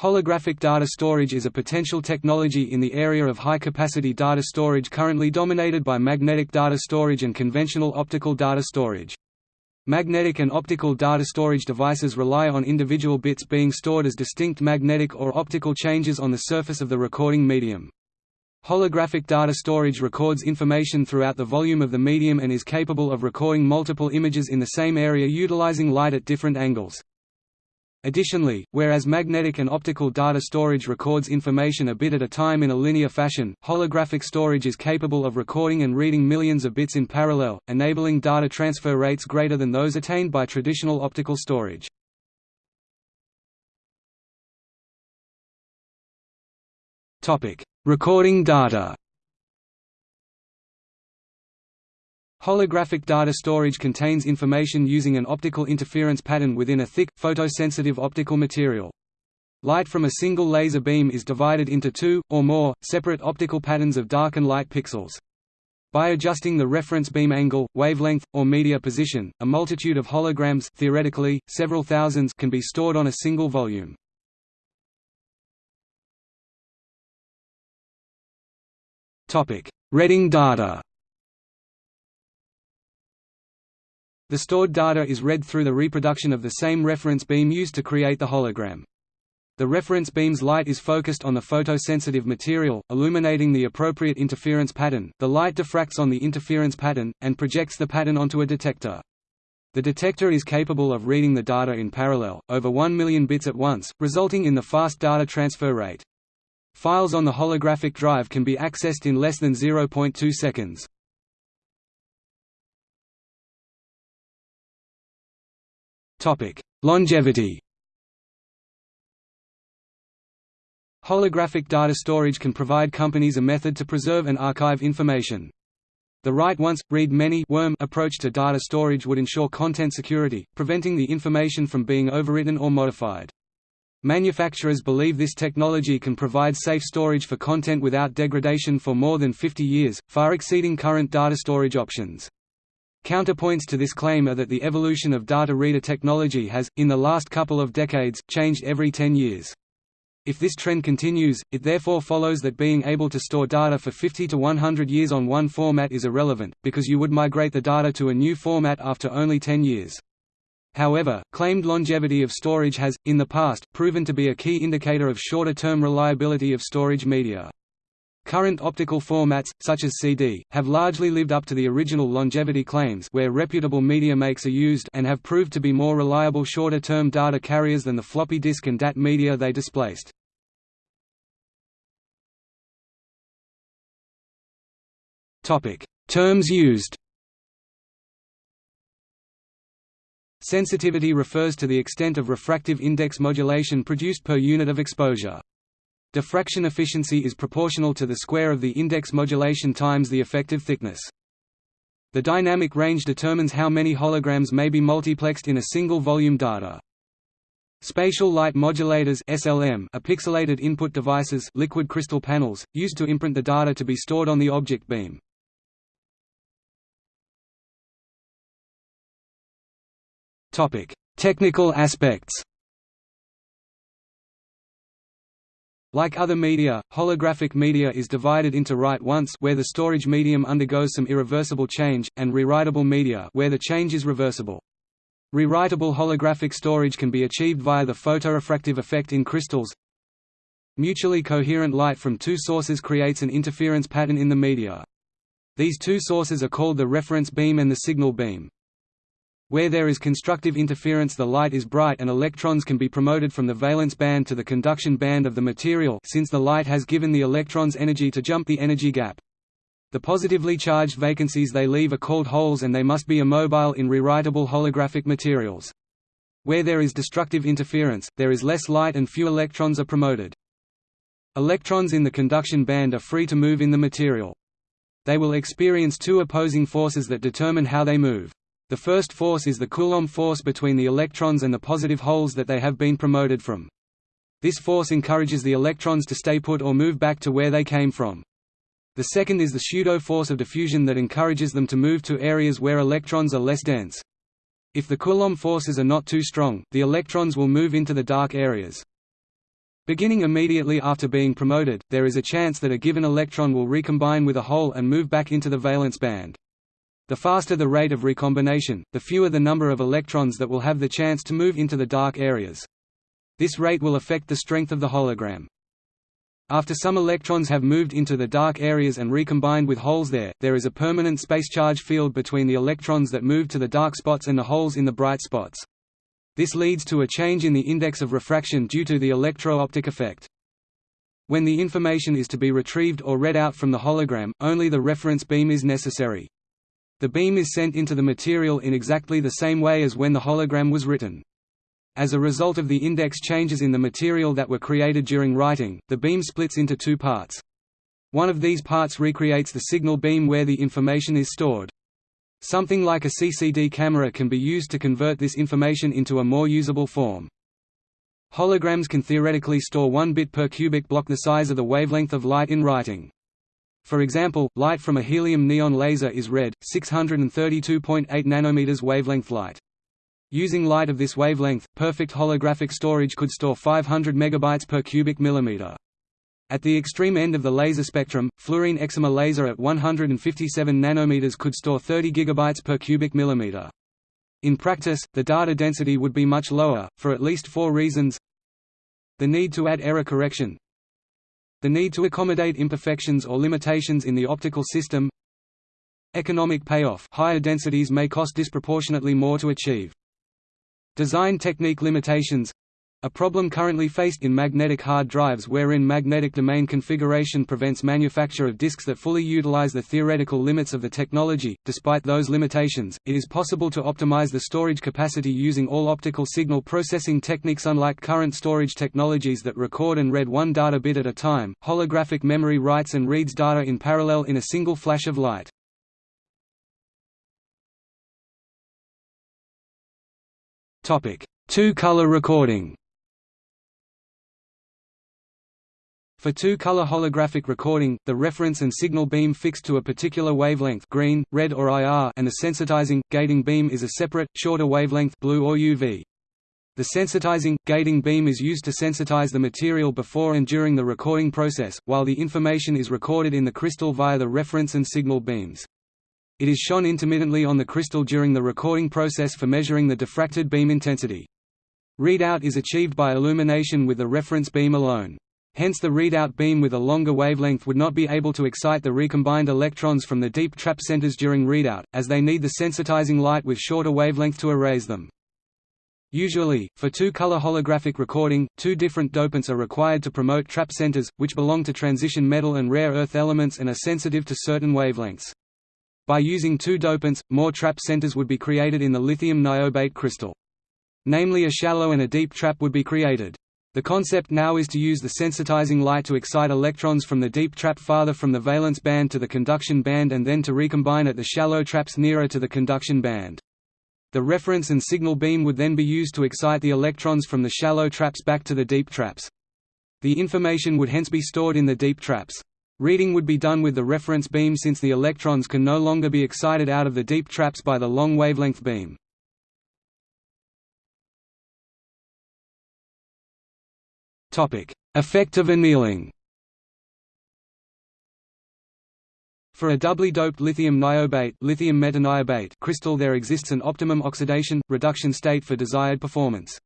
Holographic data storage is a potential technology in the area of high-capacity data storage currently dominated by magnetic data storage and conventional optical data storage. Magnetic and optical data storage devices rely on individual bits being stored as distinct magnetic or optical changes on the surface of the recording medium. Holographic data storage records information throughout the volume of the medium and is capable of recording multiple images in the same area utilizing light at different angles. Additionally, whereas magnetic and optical data storage records information a bit at a time in a linear fashion, holographic storage is capable of recording and reading millions of bits in parallel, enabling data transfer rates greater than those attained by traditional optical storage. Recording data Holographic data storage contains information using an optical interference pattern within a thick, photosensitive optical material. Light from a single laser beam is divided into two, or more, separate optical patterns of dark and light pixels. By adjusting the reference beam angle, wavelength, or media position, a multitude of holograms theoretically, several thousands can be stored on a single volume. Reading data The stored data is read through the reproduction of the same reference beam used to create the hologram. The reference beam's light is focused on the photosensitive material, illuminating the appropriate interference pattern. The light diffracts on the interference pattern, and projects the pattern onto a detector. The detector is capable of reading the data in parallel, over 1 million bits at once, resulting in the fast data transfer rate. Files on the holographic drive can be accessed in less than 0.2 seconds. Topic: Longevity. Holographic data storage can provide companies a method to preserve and archive information. The write once, read many worm approach to data storage would ensure content security, preventing the information from being overwritten or modified. Manufacturers believe this technology can provide safe storage for content without degradation for more than 50 years, far exceeding current data storage options. Counterpoints to this claim are that the evolution of data reader technology has, in the last couple of decades, changed every 10 years. If this trend continues, it therefore follows that being able to store data for 50 to 100 years on one format is irrelevant, because you would migrate the data to a new format after only 10 years. However, claimed longevity of storage has, in the past, proven to be a key indicator of shorter-term reliability of storage media. Current optical formats, such as CD, have largely lived up to the original longevity claims where reputable media makes are used and have proved to be more reliable shorter-term data carriers than the floppy disk and DAT media they displaced. Terms used Sensitivity refers to the extent of refractive index modulation produced per unit of exposure. The diffraction efficiency is proportional to the square of the index modulation times the effective thickness. The dynamic range determines how many holograms may be multiplexed in a single volume data. Spatial light modulators SLM are pixelated input devices liquid crystal panels, used to imprint the data to be stored on the object beam. Technical aspects Like other media, holographic media is divided into write once where the storage medium undergoes some irreversible change, and rewritable media where the change is reversible. Rewritable holographic storage can be achieved via the photorefractive effect in crystals. Mutually coherent light from two sources creates an interference pattern in the media. These two sources are called the reference beam and the signal beam. Where there is constructive interference the light is bright and electrons can be promoted from the valence band to the conduction band of the material since the light has given the electrons energy to jump the energy gap. The positively charged vacancies they leave are called holes and they must be immobile in rewritable holographic materials. Where there is destructive interference, there is less light and few electrons are promoted. Electrons in the conduction band are free to move in the material. They will experience two opposing forces that determine how they move. The first force is the Coulomb force between the electrons and the positive holes that they have been promoted from. This force encourages the electrons to stay put or move back to where they came from. The second is the pseudo force of diffusion that encourages them to move to areas where electrons are less dense. If the Coulomb forces are not too strong, the electrons will move into the dark areas. Beginning immediately after being promoted, there is a chance that a given electron will recombine with a hole and move back into the valence band. The faster the rate of recombination, the fewer the number of electrons that will have the chance to move into the dark areas. This rate will affect the strength of the hologram. After some electrons have moved into the dark areas and recombined with holes there, there is a permanent space charge field between the electrons that move to the dark spots and the holes in the bright spots. This leads to a change in the index of refraction due to the electro-optic effect. When the information is to be retrieved or read out from the hologram, only the reference beam is necessary. The beam is sent into the material in exactly the same way as when the hologram was written. As a result of the index changes in the material that were created during writing, the beam splits into two parts. One of these parts recreates the signal beam where the information is stored. Something like a CCD camera can be used to convert this information into a more usable form. Holograms can theoretically store 1 bit per cubic block the size of the wavelength of light in writing. For example, light from a helium neon laser is red, 632.8 nanometers wavelength light. Using light of this wavelength, perfect holographic storage could store 500 megabytes per cubic millimeter. At the extreme end of the laser spectrum, fluorine excimer laser at 157 nanometers could store 30 gigabytes per cubic millimeter. In practice, the data density would be much lower, for at least four reasons The need to add error correction The need to accommodate imperfections or limitations in the optical system Economic payoff higher densities may cost disproportionately more to achieve. Design technique limitations a problem currently faced in magnetic hard drives wherein magnetic domain configuration prevents manufacture of disks that fully utilize the theoretical limits of the technology. Despite those limitations, it is possible to optimize the storage capacity using all optical signal processing techniques unlike current storage technologies that record and read one data bit at a time. Holographic memory writes and reads data in parallel in a single flash of light. Topic: Two-color recording. For two-color holographic recording, the reference and signal beam fixed to a particular wavelength green, red or IR and the sensitizing, gating beam is a separate, shorter wavelength blue or UV. The sensitizing, gating beam is used to sensitize the material before and during the recording process, while the information is recorded in the crystal via the reference and signal beams. It is shone intermittently on the crystal during the recording process for measuring the diffracted beam intensity. Readout is achieved by illumination with the reference beam alone. Hence the readout beam with a longer wavelength would not be able to excite the recombined electrons from the deep trap centers during readout, as they need the sensitizing light with shorter wavelength to erase them. Usually, for two-color holographic recording, two different dopants are required to promote trap centers, which belong to transition metal and rare earth elements and are sensitive to certain wavelengths. By using two dopants, more trap centers would be created in the lithium niobate crystal. Namely a shallow and a deep trap would be created. The concept now is to use the sensitizing light to excite electrons from the deep trap farther from the valence band to the conduction band and then to recombine at the shallow traps nearer to the conduction band. The reference and signal beam would then be used to excite the electrons from the shallow traps back to the deep traps. The information would hence be stored in the deep traps. Reading would be done with the reference beam since the electrons can no longer be excited out of the deep traps by the long wavelength beam. Effect of annealing For a doubly doped lithium niobate, lithium metaniobate crystal there exists an optimum oxidation, reduction state for desired performance.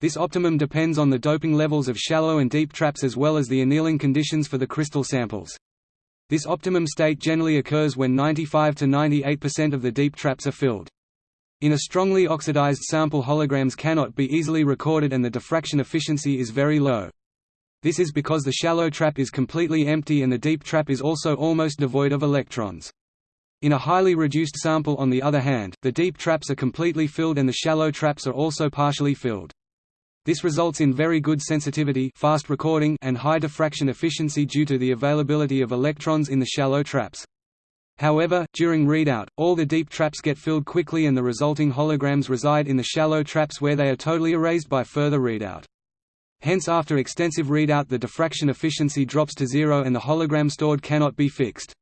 This optimum depends on the doping levels of shallow and deep traps as well as the annealing conditions for the crystal samples. This optimum state generally occurs when 95 to 98% of the deep traps are filled. In a strongly oxidized sample holograms cannot be easily recorded and the diffraction efficiency is very low. This is because the shallow trap is completely empty and the deep trap is also almost devoid of electrons. In a highly reduced sample on the other hand, the deep traps are completely filled and the shallow traps are also partially filled. This results in very good sensitivity fast recording and high diffraction efficiency due to the availability of electrons in the shallow traps. However, during readout, all the deep traps get filled quickly and the resulting holograms reside in the shallow traps where they are totally erased by further readout. Hence after extensive readout the diffraction efficiency drops to zero and the hologram stored cannot be fixed.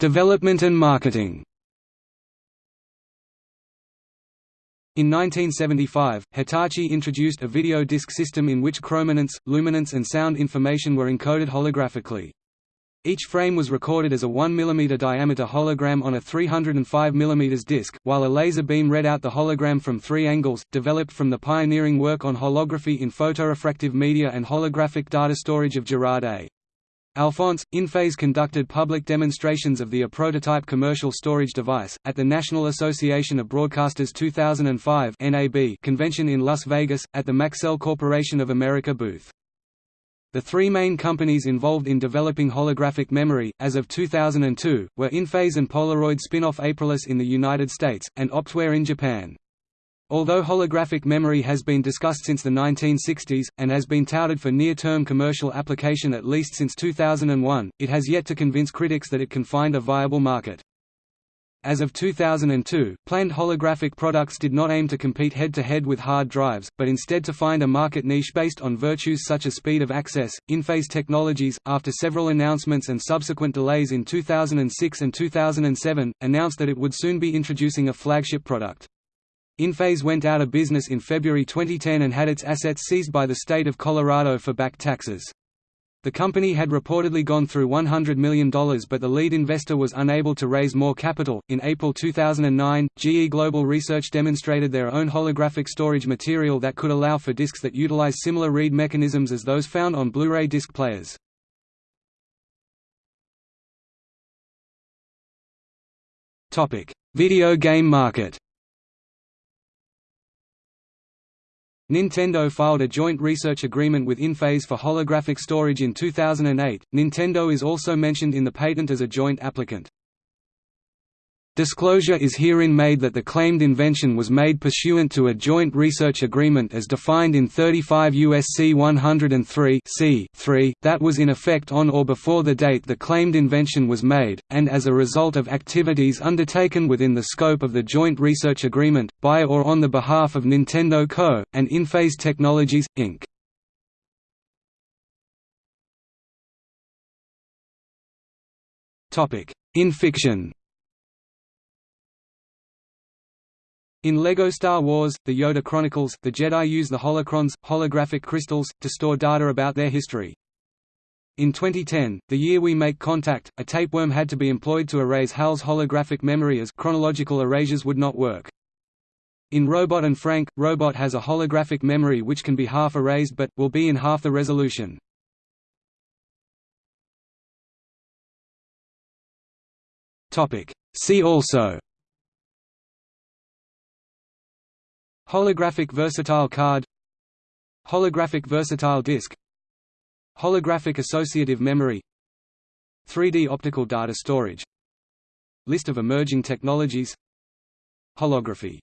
Development and marketing In 1975, Hitachi introduced a video disc system in which chrominance, luminance and sound information were encoded holographically. Each frame was recorded as a 1 mm diameter hologram on a 305 mm disc, while a laser beam read out the hologram from three angles, developed from the pioneering work on holography in photorefractive media and holographic data storage of Gerard A. Alphonse, InPhase conducted public demonstrations of the a prototype commercial storage device, at the National Association of Broadcasters 2005 NAB convention in Las Vegas, at the Maxell Corporation of America booth. The three main companies involved in developing holographic memory, as of 2002, were InPhase and Polaroid spin-off Aprilis in the United States, and Optware in Japan. Although holographic memory has been discussed since the 1960s, and has been touted for near-term commercial application at least since 2001, it has yet to convince critics that it can find a viable market. As of 2002, planned holographic products did not aim to compete head-to-head -head with hard drives, but instead to find a market niche based on virtues such as speed of access. InPhase Technologies, after several announcements and subsequent delays in 2006 and 2007, announced that it would soon be introducing a flagship product. InPhase went out of business in February 2010 and had its assets seized by the state of Colorado for back taxes. The company had reportedly gone through $100 million but the lead investor was unable to raise more capital. In April 2009, GE Global Research demonstrated their own holographic storage material that could allow for discs that utilize similar read mechanisms as those found on Blu-ray disc players. Video game market Nintendo filed a joint research agreement with InPhase for holographic storage in 2008. Nintendo is also mentioned in the patent as a joint applicant. Disclosure is herein made that the claimed invention was made pursuant to a joint research agreement as defined in 35 U.S.C. 103 3 that was in effect on or before the date the claimed invention was made, and as a result of activities undertaken within the scope of the joint research agreement, by or on the behalf of Nintendo Co., and InPhase Technologies, Inc. In fiction In LEGO Star Wars, The Yoda Chronicles, the Jedi use the holocrons, holographic crystals, to store data about their history. In 2010, the year we make contact, a tapeworm had to be employed to erase HAL's holographic memory as chronological erasures would not work. In Robot and Frank, Robot has a holographic memory which can be half erased but, will be in half the resolution. See also Holographic versatile card. Holographic versatile disk. Holographic associative memory. 3D optical data storage. List of emerging technologies. Holography